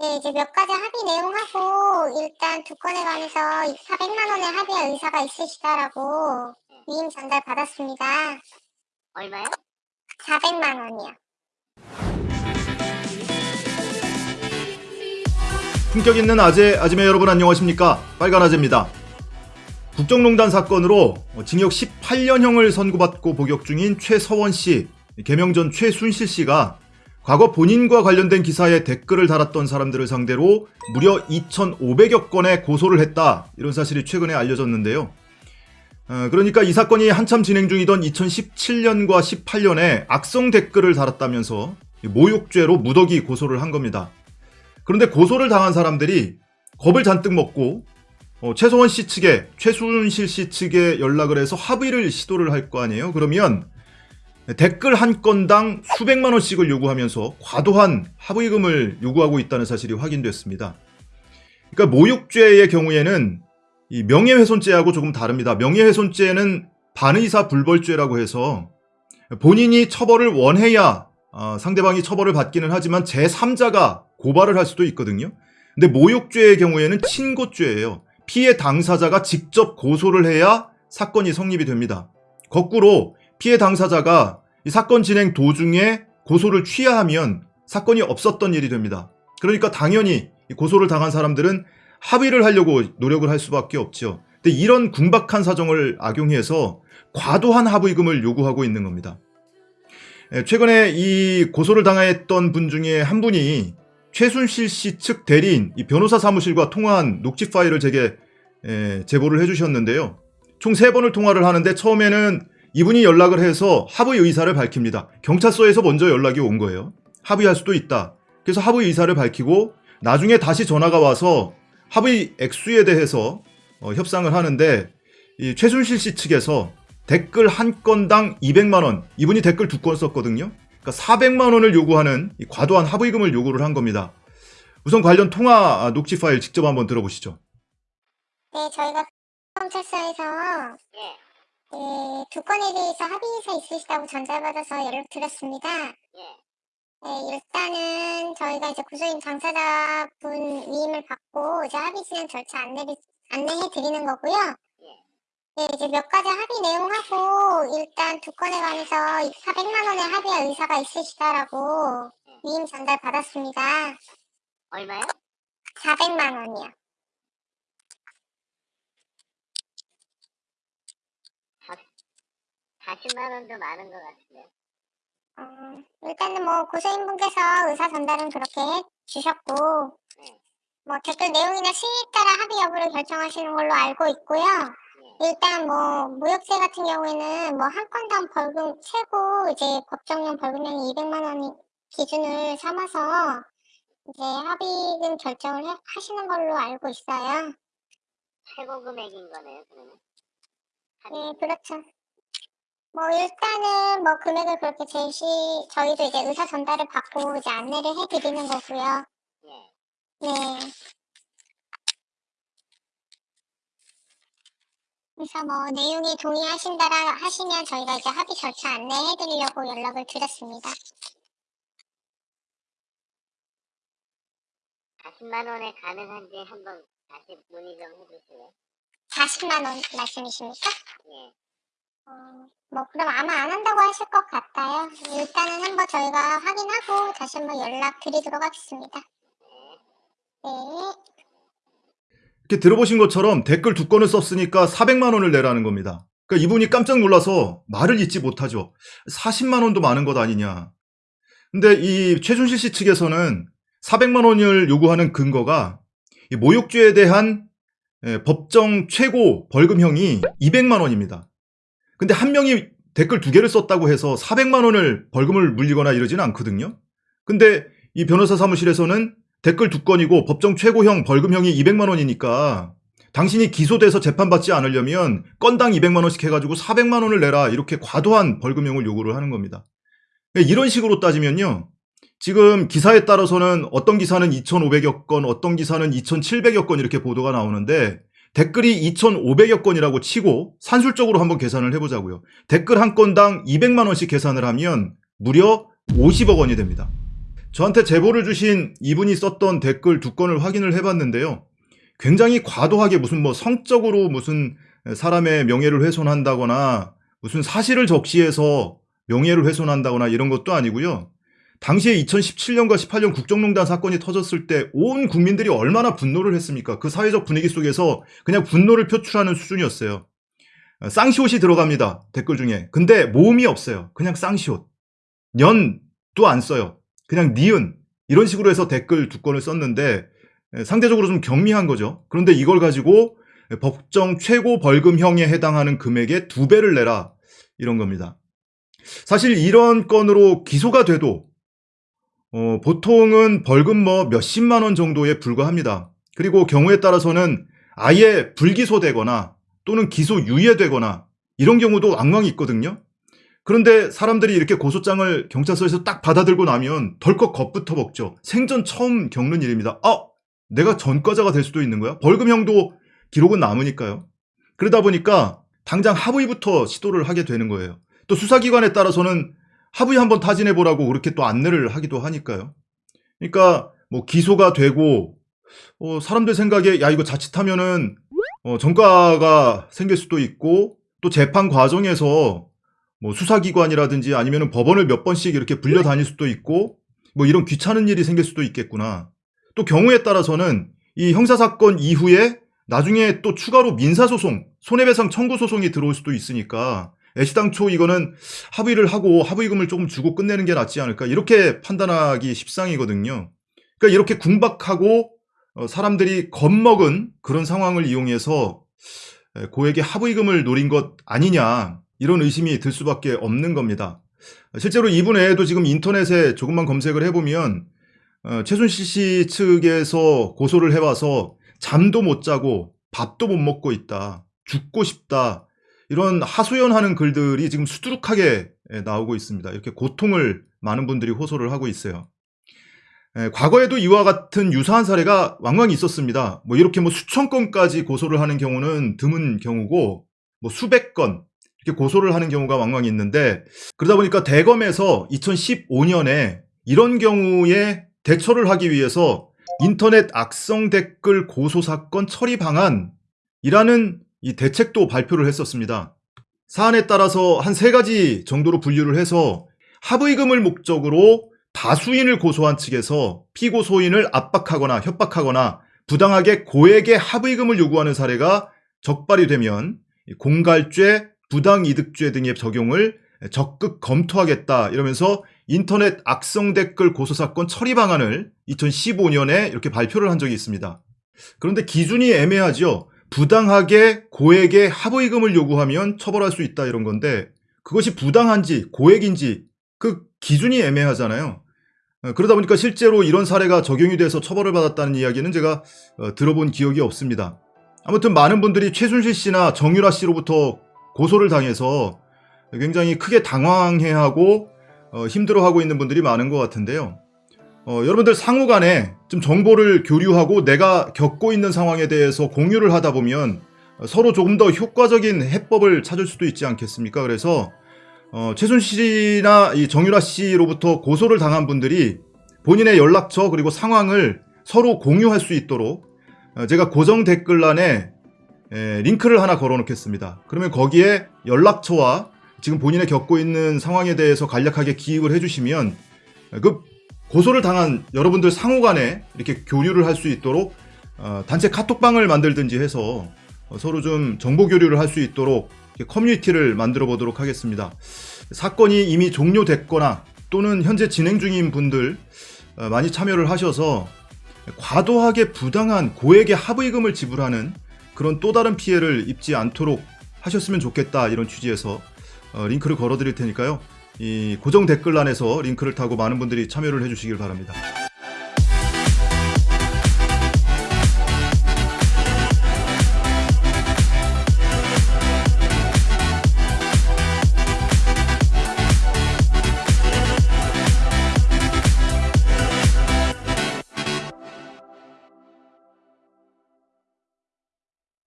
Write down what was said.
네, 이제 몇 가지 합의 내용하고 일단 두 건에 관해서 400만 원의 합의할 의사가 있으시다라고 위임 전달 받았습니다. 얼마요? 400만 원이요. 품격 있는 아재, 아지매 여러분 안녕하십니까? 빨간 아재입니다. 국정농단 사건으로 징역 18년형을 선고받고 복역 중인 최서원 씨, 개명 전 최순실 씨가 과거 본인과 관련된 기사에 댓글을 달았던 사람들을 상대로 무려 2,500여 건의 고소를 했다. 이런 사실이 최근에 알려졌는데요. 어, 그러니까 이 사건이 한참 진행 중이던 2017년과 18년에 악성 댓글을 달았다면서 모욕죄로 무더기 고소를 한 겁니다. 그런데 고소를 당한 사람들이 겁을 잔뜩 먹고 어, 최소원 씨 측에 최순실 씨 측에 연락을 해서 합의를 시도를 할 거 아니에요. 그러면 댓글 한 건당 수백만 원씩을 요구하면서 과도한 합의금을 요구하고 있다는 사실이 확인됐습니다. 그러니까 모욕죄의 경우에는 이 명예훼손죄하고 조금 다릅니다. 명예훼손죄는 반의사 불벌죄라고 해서 본인이 처벌을 원해야 어, 상대방이 처벌을 받기는 하지만 제3자가 고발을 할 수도 있거든요. 근데 모욕죄의 경우에는 친고죄예요. 피해 당사자가 직접 고소를 해야 사건이 성립이 됩니다. 거꾸로 피해 당사자가 이 사건 진행 도중에 고소를 취하하면 사건이 없었던 일이 됩니다. 그러니까 당연히 고소를 당한 사람들은 합의를 하려고 노력을 할 수밖에 없죠. 근데 이런 궁박한 사정을 악용해서 과도한 합의금을 요구하고 있는 겁니다. 예, 최근에 이 고소를 당했던 분 중에 한 분이 최순실 씨 측 대리인 이 변호사 사무실과 통화한 녹취 파일을 제게 에, 제보를 해주셨는데요. 총세 번을 통화를 하는데 처음에는 이분이 연락을 해서 합의 의사를 밝힙니다. 경찰서에서 먼저 연락이 온 거예요. 합의할 수도 있다. 그래서 합의 의사를 밝히고 나중에 다시 전화가 와서 합의 액수에 대해서 어, 협상을 하는데 이 최순실 씨 측에서 댓글 한 건당 200만 원 이분이 댓글 두 건 썼거든요. 그러니까 400만 원을 요구하는 과도한 합의금을 요구를 한 겁니다. 우선 관련 통화 녹취 파일 직접 한번 들어보시죠. 네, 저희가 경찰서에서 예, 네, 두 건에 대해서 합의 의사 있으시다고 전달받아서 연락 드렸습니다. 예. 네, 일단은 저희가 이제 구소인 당사자분 위임을 받고 이제 합의 진행 절차 안내를 안내해 드리는 거고요. 예. 네, 이제 몇 가지 합의 내용하고 일단 두 건에 관해서 400만 원의 합의할 의사가 있으시다라고 위임 전달 받았습니다. 얼마요? 400만 원이요. 40만 원도 많은 것 같은데. 어, 일단은 뭐 고소인분께서 의사 전달은 그렇게 해 주셨고 네. 뭐 댓글 내용이나 시기에 따라 합의 여부를 결정하시는 걸로 알고 있고요. 일단 뭐 무역죄 같은 경우에는 뭐 한 건당 벌금 최고 이제 법정용 벌금형이 200만 원 기준을 삼아서 이제 합의금 결정을 해- 하시는 걸로 알고 있어요. 최고 금액인 거네요, 그러면. 네, 그렇죠. 뭐 일단은 뭐 금액을 그렇게 제시 저희도 이제 의사 전달을 받고 이제 안내를 해드리는 거고요. 예. 네. 그래서 뭐 내용이 동의하신다라 하시면 저희가 이제 합의 절차 안내해 드리려고 연락을 드렸습니다. 40만 원에 가능한지 한번 다시 문의 좀 해주실래요? 40만 원 말씀이십니까? 예. 어, 뭐 그럼 아마 안 한다고 하실 것 같아요. 일단은 한번 저희가 확인하고 다시 한번 연락 드리도록 하겠습니다. 네. 이렇게 들어보신 것처럼 댓글 두 건을 썼으니까 400만 원을 내라는 겁니다. 그러니까 이분이 깜짝 놀라서 말을 잇지 못하죠. 40만 원도 많은 것 아니냐. 근데 이 최순실 씨 측에서는 400만 원을 요구하는 근거가 이 모욕죄에 대한 예, 법정 최고 벌금형이 200만 원입니다. 근데 한 명이 댓글 두 개를 썼다고 해서 400만 원을 벌금을 물리거나 이러지는 않거든요. 근데 이 변호사 사무실에서는 댓글 두 건이고 법정 최고형 벌금형이 200만 원이니까 당신이 기소돼서 재판받지 않으려면 건당 200만 원씩 해가지고 400만 원을 내라 이렇게 과도한 벌금형을 요구를 하는 겁니다. 이런 식으로 따지면요. 지금 기사에 따라서는 어떤 기사는 2,500여 건, 어떤 기사는 2,700여 건 이렇게 보도가 나오는데 댓글이 2,500여 건이라고 치고 산술적으로 한번 계산을 해보자고요. 댓글 한 건당 200만 원씩 계산을 하면 무려 50억 원이 됩니다. 저한테 제보를 주신 이분이 썼던 댓글 두 건을 확인을 해봤는데요. 굉장히 과도하게 무슨 뭐 성적으로 무슨 사람의 명예를 훼손한다거나 무슨 사실을 적시해서 명예를 훼손한다거나 이런 것도 아니고요. 당시에 2017년과 18년 국정농단 사건이 터졌을 때 온 국민들이 얼마나 분노를 했습니까? 그 사회적 분위기 속에서 그냥 분노를 표출하는 수준이었어요. 쌍시옷이 들어갑니다. 댓글 중에. 근데 모음이 없어요. 그냥 쌍시옷. 년도 안 써요. 그냥 니은. 이런 식으로 해서 댓글 두 건을 썼는데 상대적으로 좀 경미한 거죠. 그런데 이걸 가지고 법정 최고 벌금형에 해당하는 금액의 두 배를 내라. 이런 겁니다. 사실 이런 건으로 기소가 돼도 어, 보통은 벌금 뭐 몇십만 원 정도에 불과합니다. 그리고 경우에 따라서는 아예 불기소되거나 또는 기소 유예되거나 이런 경우도 왕왕 있거든요. 그런데 사람들이 이렇게 고소장을 경찰서에서 딱 받아들고 나면 덜컥 겁부터 먹죠. 생전 처음 겪는 일입니다. 아, 내가 전과자가 될 수도 있는 거야? 벌금형도 기록은 남으니까요. 그러다 보니까 당장 합의부터 시도를 하게 되는 거예요. 또 수사기관에 따라서는 합의 한번 타진해 보라고 그렇게 또 안내를 하기도 하니까요. 그러니까 뭐 기소가 되고 어, 사람들 생각에 야 이거 자칫하면은 어, 전과가 생길 수도 있고 또 재판 과정에서 뭐 수사기관이라든지 아니면 법원을 몇 번씩 이렇게 불려 다닐 수도 있고 뭐 이런 귀찮은 일이 생길 수도 있겠구나. 또 경우에 따라서는 이 형사사건 이후에 나중에 또 추가로 민사소송, 손해배상 청구 소송이 들어올 수도 있으니까 애시당초 이거는 합의를 하고 합의금을 조금 주고 끝내는 게 낫지 않을까 이렇게 판단하기 십상이거든요. 그러니까 이렇게 궁박하고 어, 사람들이 겁먹은 그런 상황을 이용해서 고액의 합의금을 노린 것 아니냐 이런 의심이 들 수밖에 없는 겁니다. 실제로 이분 외에도 지금 인터넷에 조금만 검색을 해보면 어, 최순실 씨 측에서 고소를 해와서 잠도 못 자고 밥도 못 먹고 있다. 죽고 싶다. 이런 하소연하는 글들이 지금 수두룩하게 나오고 있습니다. 이렇게 고통을 많은 분들이 호소를 하고 있어요. 과거에도 이와 같은 유사한 사례가 왕왕 있었습니다. 뭐 이렇게 뭐 수천 건까지 고소를 하는 경우는 드문 경우고 뭐 수백 건 이렇게 고소를 하는 경우가 왕왕 있는데 그러다 보니까 대검에서 2015년에 이런 경우에 대처를 하기 위해서 인터넷 악성 댓글 고소 사건 처리 방안이라는 이 대책도 발표를 했었습니다. 사안에 따라서 한 세 가지 정도로 분류를 해서 합의금을 목적으로 다수인을 고소한 측에서 피고 소인을 압박하거나 협박하거나 부당하게 고액의 합의금을 요구하는 사례가 적발이 되면 공갈죄, 부당이득죄 등의 적용을 적극 검토하겠다 이러면서 인터넷 악성 댓글 고소 사건 처리 방안을 2015년에 이렇게 발표를 한 적이 있습니다. 그런데 기준이 애매하죠. 부당하게 고액의 합의금을 요구하면 처벌할 수 있다 이런 건데 그것이 부당한지 고액인지 그 기준이 애매하잖아요. 어, 그러다 보니까 실제로 이런 사례가 적용이 돼서 처벌을 받았다는 이야기는 제가 어, 들어본 기억이 없습니다. 아무튼 많은 분들이 최순실 씨나 정유라 씨로부터 고소를 당해서 굉장히 크게 당황해하고 어, 힘들어하고 있는 분들이 많은 것 같은데요. 어, 여러분들 상호 간에 좀 정보를 교류하고 내가 겪고 있는 상황에 대해서 공유를 하다 보면 서로 조금 더 효과적인 해법을 찾을 수도 있지 않겠습니까? 그래서 어, 최순실 씨나 이 정유라 씨로부터 고소를 당한 분들이 본인의 연락처 그리고 상황을 서로 공유할 수 있도록 어, 제가 고정 댓글란에 에, 링크를 하나 걸어 놓겠습니다. 그러면 거기에 연락처와 지금 본인의 겪고 있는 상황에 대해서 간략하게 기입을 해주시면 그 고소를 당한 여러분들 상호 간에 이렇게 교류를 할 수 있도록 어, 단체 카톡방을 만들든지 해서 어, 서로 좀 정보 교류를 할 수 있도록 커뮤니티를 만들어 보도록 하겠습니다. 사건이 이미 종료됐거나 또는 현재 진행 중인 분들 어, 많이 참여를 하셔서 과도하게 부당한 고액의 합의금을 지불하는 그런 또 다른 피해를 입지 않도록 하셨으면 좋겠다 이런 취지에서 어, 링크를 걸어 드릴 테니까요. 이 고정 댓글란에서 링크를 타고 많은 분들이 참여를 해주시길 바랍니다.